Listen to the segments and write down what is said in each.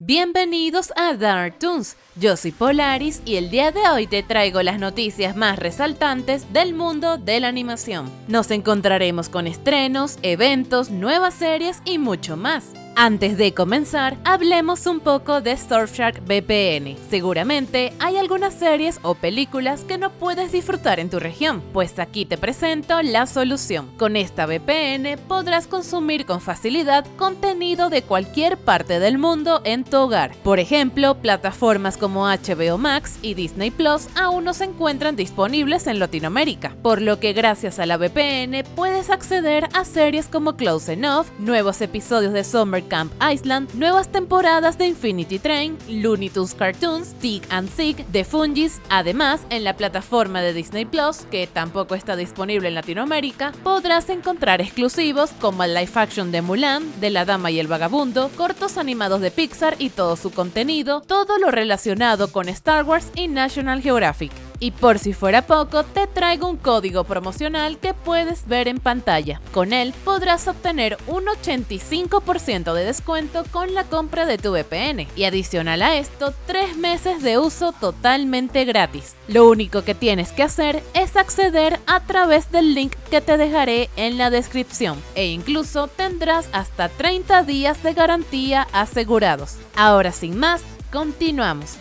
Bienvenidos a Dark Toons, yo soy Polaris y el día de hoy te traigo las noticias más resaltantes del mundo de la animación. Nos encontraremos con estrenos, eventos, nuevas series y mucho más. Antes de comenzar, hablemos un poco de Surfshark VPN. Seguramente hay algunas series o películas que no puedes disfrutar en tu región, pues aquí te presento la solución. Con esta VPN podrás consumir con facilidad contenido de cualquier parte del mundo en tu hogar. Por ejemplo, plataformas como HBO Max y Disney Plus aún no se encuentran disponibles en Latinoamérica, por lo que gracias a la VPN puedes acceder a series como Close Enough, nuevos episodios de Summer Camp Island, nuevas temporadas de Infinity Train, Looney Tunes Cartoons, Tig and Sig, The Fungis. Además, en la plataforma de Disney Plus, que tampoco está disponible en Latinoamérica, podrás encontrar exclusivos como el live action de Mulan, de La Dama y el Vagabundo, cortos animados de Pixar y todo su contenido, todo lo relacionado con Star Wars y National Geographic. Y por si fuera poco, te traigo un código promocional que puedes ver en pantalla. Con él podrás obtener un 85% de descuento con la compra de tu VPN y adicional a esto, 3 meses de uso totalmente gratis. Lo único que tienes que hacer es acceder a través del link que te dejaré en la descripción e incluso tendrás hasta 30 días de garantía asegurados. Ahora sin más, continuamos.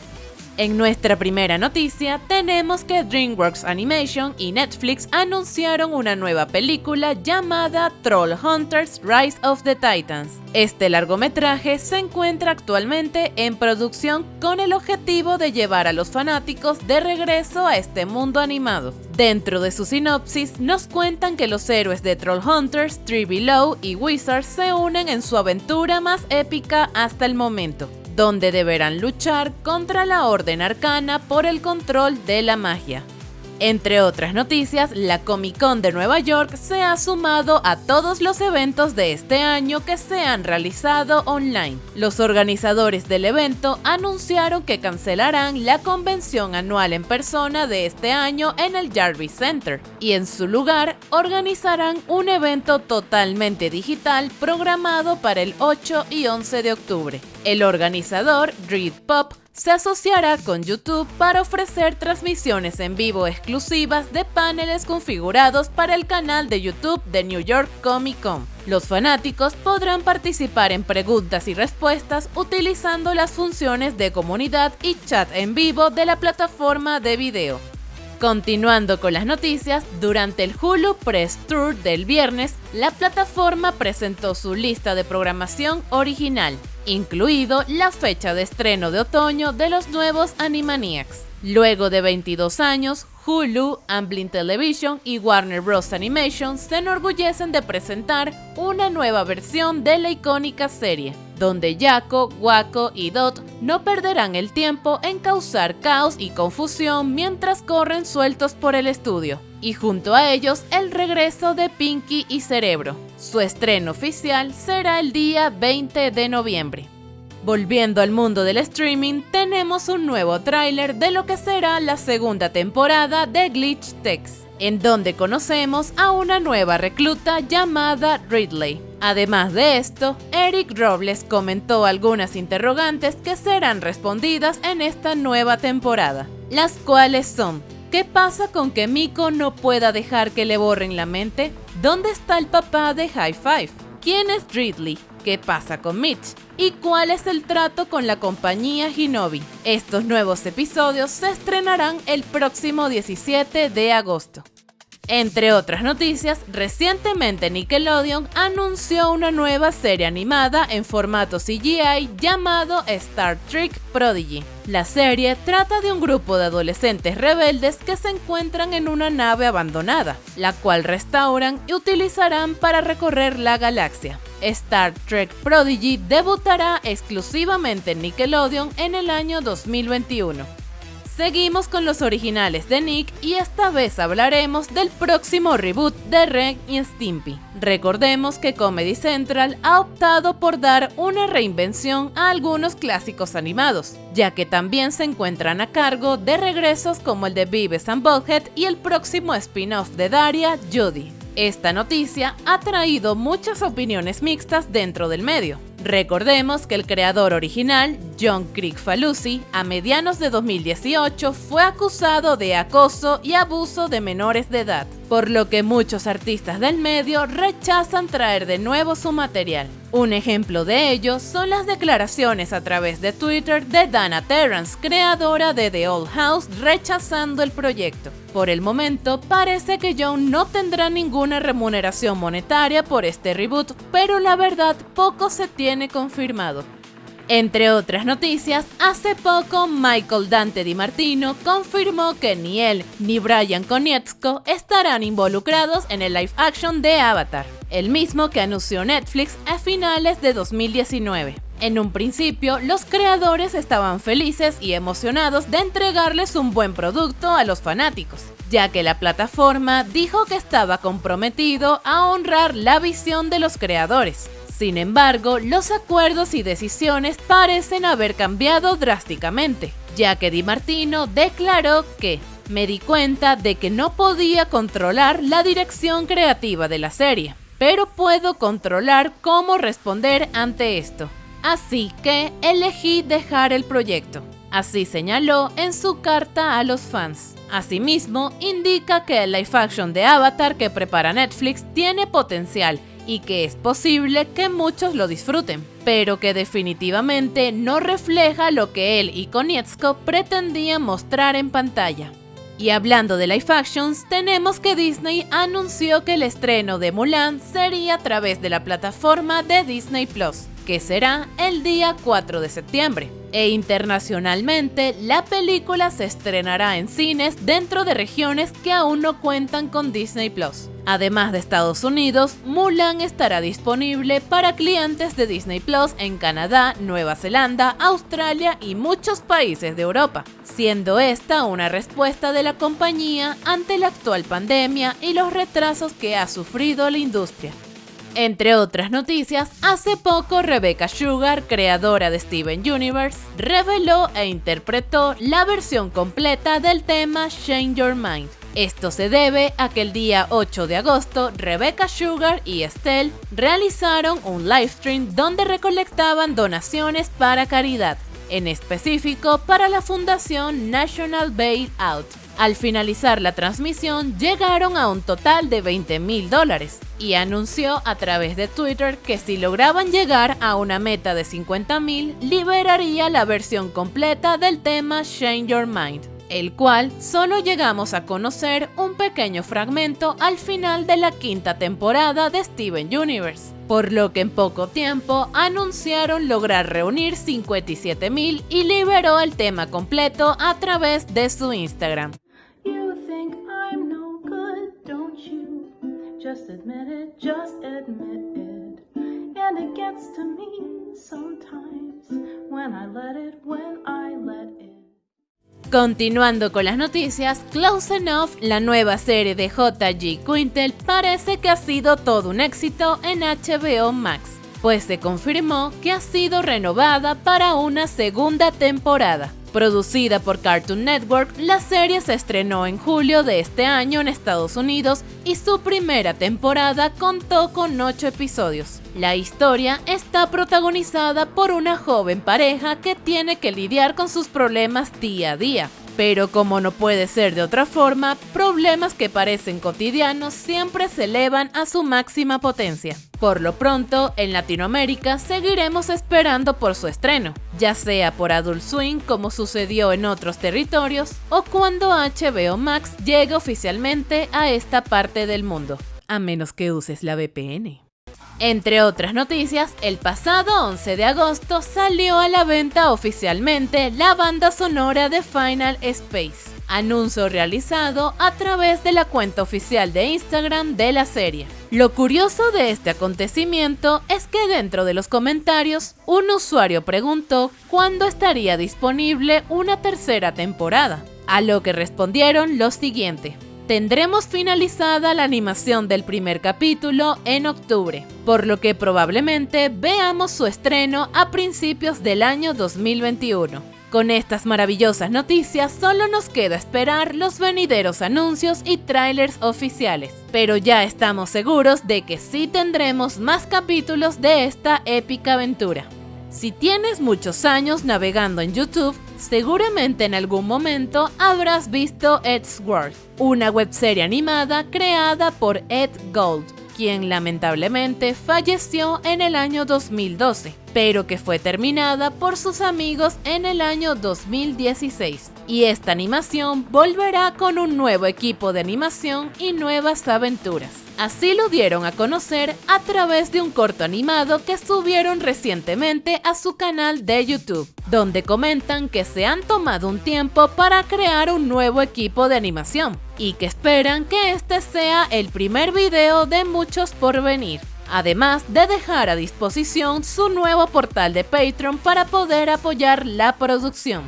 En nuestra primera noticia tenemos que DreamWorks Animation y Netflix anunciaron una nueva película llamada Troll Hunters Rise of the Titans. Este largometraje se encuentra actualmente en producción con el objetivo de llevar a los fanáticos de regreso a este mundo animado. Dentro de su sinopsis nos cuentan que los héroes de Troll Hunters, Tree Below y Wizards se unen en su aventura más épica hasta el momento donde deberán luchar contra la Orden Arcana por el control de la magia. Entre otras noticias, la Comic Con de Nueva York se ha sumado a todos los eventos de este año que se han realizado online. Los organizadores del evento anunciaron que cancelarán la convención anual en persona de este año en el Jarvis Center y en su lugar organizarán un evento totalmente digital programado para el 8 y 11 de octubre. El organizador, Reed Pop, se asociará con YouTube para ofrecer transmisiones en vivo exclusivas de paneles configurados para el canal de YouTube de New York Comic Con. Los fanáticos podrán participar en preguntas y respuestas utilizando las funciones de comunidad y chat en vivo de la plataforma de video. Continuando con las noticias, durante el Hulu Press Tour del viernes, la plataforma presentó su lista de programación original, incluido la fecha de estreno de otoño de los nuevos Animaniacs. Luego de 22 años, Hulu, Amblin Television y Warner Bros. Animation se enorgullecen de presentar una nueva versión de la icónica serie, donde Yako, Wako y Dot no perderán el tiempo en causar caos y confusión mientras corren sueltos por el estudio. Y junto a ellos el regreso de Pinky y Cerebro. Su estreno oficial será el día 20 de noviembre. Volviendo al mundo del streaming, tenemos un nuevo tráiler de lo que será la segunda temporada de Glitch Text, en donde conocemos a una nueva recluta llamada Ridley. Además de esto, Eric Robles comentó algunas interrogantes que serán respondidas en esta nueva temporada, las cuales son ¿Qué pasa con que Miko no pueda dejar que le borren la mente? ¿Dónde está el papá de High Five? ¿Quién es Ridley? ¿Qué pasa con Mitch? ¿Y cuál es el trato con la compañía Hinobi? Estos nuevos episodios se estrenarán el próximo 17 de agosto. Entre otras noticias, recientemente Nickelodeon anunció una nueva serie animada en formato CGI llamado Star Trek Prodigy. La serie trata de un grupo de adolescentes rebeldes que se encuentran en una nave abandonada, la cual restauran y utilizarán para recorrer la galaxia. Star Trek Prodigy debutará exclusivamente en Nickelodeon en el año 2021. Seguimos con los originales de Nick y esta vez hablaremos del próximo reboot de Ren y Stimpy. Recordemos que Comedy Central ha optado por dar una reinvención a algunos clásicos animados, ya que también se encuentran a cargo de regresos como el de Beavis and Butthead y el próximo spin-off de Daria, Judy. Esta noticia ha traído muchas opiniones mixtas dentro del medio. Recordemos que el creador original, John Crick-Falusi, a medianos de 2018 fue acusado de acoso y abuso de menores de edad, por lo que muchos artistas del medio rechazan traer de nuevo su material. Un ejemplo de ello son las declaraciones a través de Twitter de Dana Terrance, creadora de The Old House, rechazando el proyecto. Por el momento, parece que John no tendrá ninguna remuneración monetaria por este reboot, pero la verdad poco se tiene confirmado. Entre otras noticias, hace poco Michael Dante Di Martino confirmó que ni él ni Brian Konietzko estarán involucrados en el live action de Avatar el mismo que anunció Netflix a finales de 2019. En un principio, los creadores estaban felices y emocionados de entregarles un buen producto a los fanáticos, ya que la plataforma dijo que estaba comprometido a honrar la visión de los creadores. Sin embargo, los acuerdos y decisiones parecen haber cambiado drásticamente, ya que Di Martino declaró que me di cuenta de que no podía controlar la dirección creativa de la serie pero puedo controlar cómo responder ante esto. Así que elegí dejar el proyecto. Así señaló en su carta a los fans. Asimismo, indica que el live action de Avatar que prepara Netflix tiene potencial y que es posible que muchos lo disfruten, pero que definitivamente no refleja lo que él y Konietzko pretendían mostrar en pantalla. Y hablando de live actions, tenemos que Disney anunció que el estreno de Mulan sería a través de la plataforma de Disney Plus, que será el día 4 de septiembre. E internacionalmente, la película se estrenará en cines dentro de regiones que aún no cuentan con Disney Plus. Además de Estados Unidos, Mulan estará disponible para clientes de Disney Plus en Canadá, Nueva Zelanda, Australia y muchos países de Europa, siendo esta una respuesta de la compañía ante la actual pandemia y los retrasos que ha sufrido la industria. Entre otras noticias, hace poco Rebecca Sugar, creadora de Steven Universe, reveló e interpretó la versión completa del tema Change Your Mind, esto se debe a que el día 8 de agosto, Rebecca Sugar y Estelle realizaron un livestream donde recolectaban donaciones para caridad, en específico para la Fundación National Bailout. Al finalizar la transmisión, llegaron a un total de 20 mil dólares y anunció a través de Twitter que si lograban llegar a una meta de 50 mil, liberaría la versión completa del tema Change Your Mind el cual solo llegamos a conocer un pequeño fragmento al final de la quinta temporada de Steven Universe, por lo que en poco tiempo anunciaron lograr reunir 57 mil y liberó el tema completo a través de su Instagram. Continuando con las noticias, Close Enough, la nueva serie de JG Quintel, parece que ha sido todo un éxito en HBO Max, pues se confirmó que ha sido renovada para una segunda temporada. Producida por Cartoon Network, la serie se estrenó en julio de este año en Estados Unidos y su primera temporada contó con 8 episodios. La historia está protagonizada por una joven pareja que tiene que lidiar con sus problemas día a día, pero como no puede ser de otra forma, problemas que parecen cotidianos siempre se elevan a su máxima potencia. Por lo pronto, en Latinoamérica seguiremos esperando por su estreno, ya sea por Adult Swing como sucedió en otros territorios, o cuando HBO Max llegue oficialmente a esta parte del mundo, a menos que uses la VPN. Entre otras noticias, el pasado 11 de agosto salió a la venta oficialmente la banda sonora de Final Space, anuncio realizado a través de la cuenta oficial de Instagram de la serie. Lo curioso de este acontecimiento es que dentro de los comentarios, un usuario preguntó cuándo estaría disponible una tercera temporada, a lo que respondieron lo siguiente. Tendremos finalizada la animación del primer capítulo en octubre, por lo que probablemente veamos su estreno a principios del año 2021. Con estas maravillosas noticias solo nos queda esperar los venideros anuncios y trailers oficiales, pero ya estamos seguros de que sí tendremos más capítulos de esta épica aventura. Si tienes muchos años navegando en YouTube, seguramente en algún momento habrás visto Edgeworth, una webserie animada creada por Ed Gold, quien lamentablemente falleció en el año 2012, pero que fue terminada por sus amigos en el año 2016. Y esta animación volverá con un nuevo equipo de animación y nuevas aventuras. Así lo dieron a conocer a través de un corto animado que subieron recientemente a su canal de YouTube, donde comentan que se han tomado un tiempo para crear un nuevo equipo de animación y que esperan que este sea el primer video de muchos por venir además de dejar a disposición su nuevo portal de Patreon para poder apoyar la producción.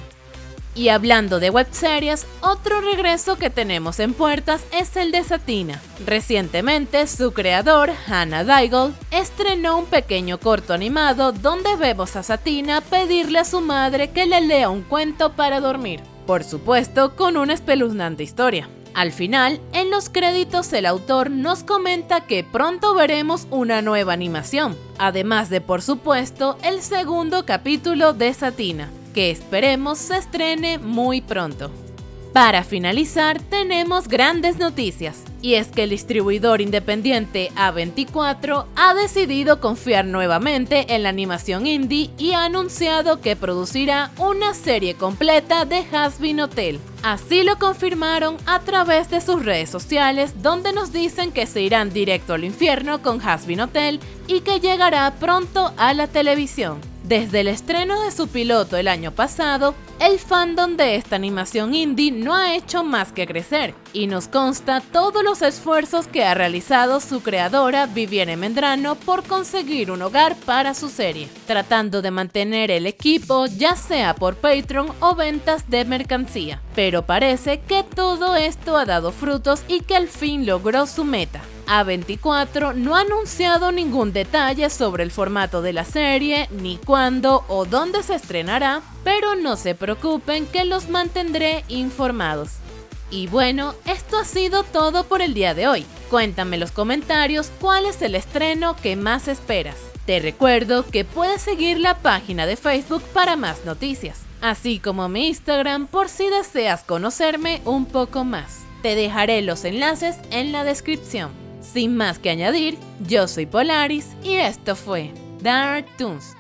Y hablando de webseries, otro regreso que tenemos en puertas es el de Satina. Recientemente, su creador, Hannah Daigle, estrenó un pequeño corto animado donde vemos a Satina pedirle a su madre que le lea un cuento para dormir. Por supuesto, con una espeluznante historia. Al final, en los créditos el autor nos comenta que pronto veremos una nueva animación, además de por supuesto el segundo capítulo de Satina, que esperemos se estrene muy pronto. Para finalizar, tenemos grandes noticias, y es que el distribuidor independiente A24 ha decidido confiar nuevamente en la animación indie y ha anunciado que producirá una serie completa de Hasbin Hotel. Así lo confirmaron a través de sus redes sociales, donde nos dicen que se irán directo al infierno con Hasbin Hotel y que llegará pronto a la televisión. Desde el estreno de su piloto el año pasado, el fandom de esta animación indie no ha hecho más que crecer, y nos consta todos los esfuerzos que ha realizado su creadora Vivienne Mendrano por conseguir un hogar para su serie, tratando de mantener el equipo ya sea por Patreon o ventas de mercancía. Pero parece que todo esto ha dado frutos y que al fin logró su meta. A24 no ha anunciado ningún detalle sobre el formato de la serie, ni cuándo o dónde se estrenará, pero no se preocupen que los mantendré informados. Y bueno, esto ha sido todo por el día de hoy. Cuéntame en los comentarios cuál es el estreno que más esperas. Te recuerdo que puedes seguir la página de Facebook para más noticias, así como mi Instagram por si deseas conocerme un poco más. Te dejaré los enlaces en la descripción. Sin más que añadir, yo soy Polaris y esto fue Dark Toons.